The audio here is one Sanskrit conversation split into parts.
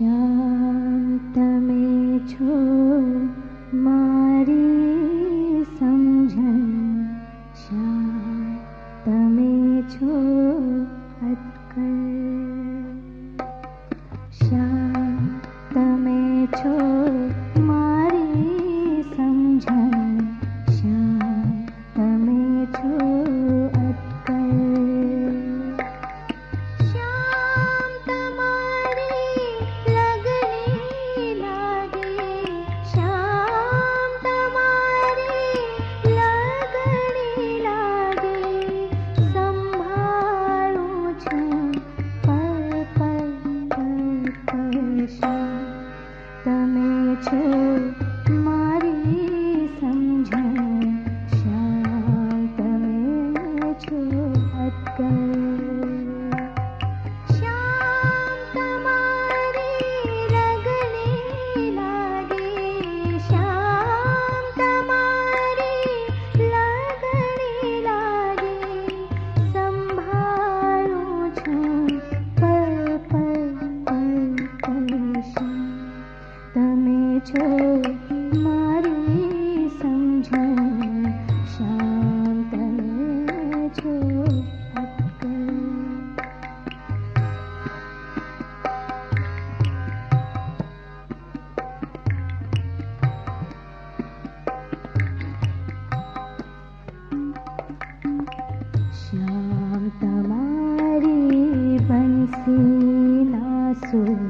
शान्तमे छो رسول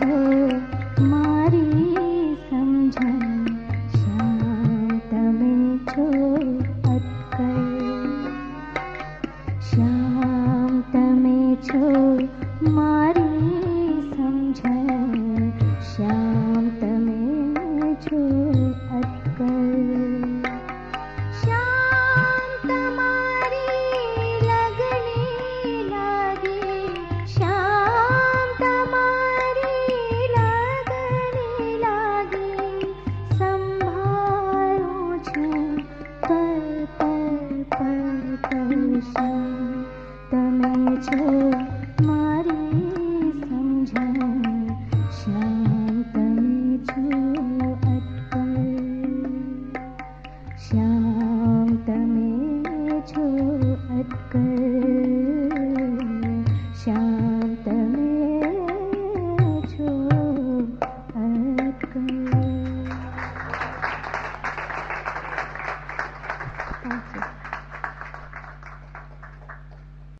to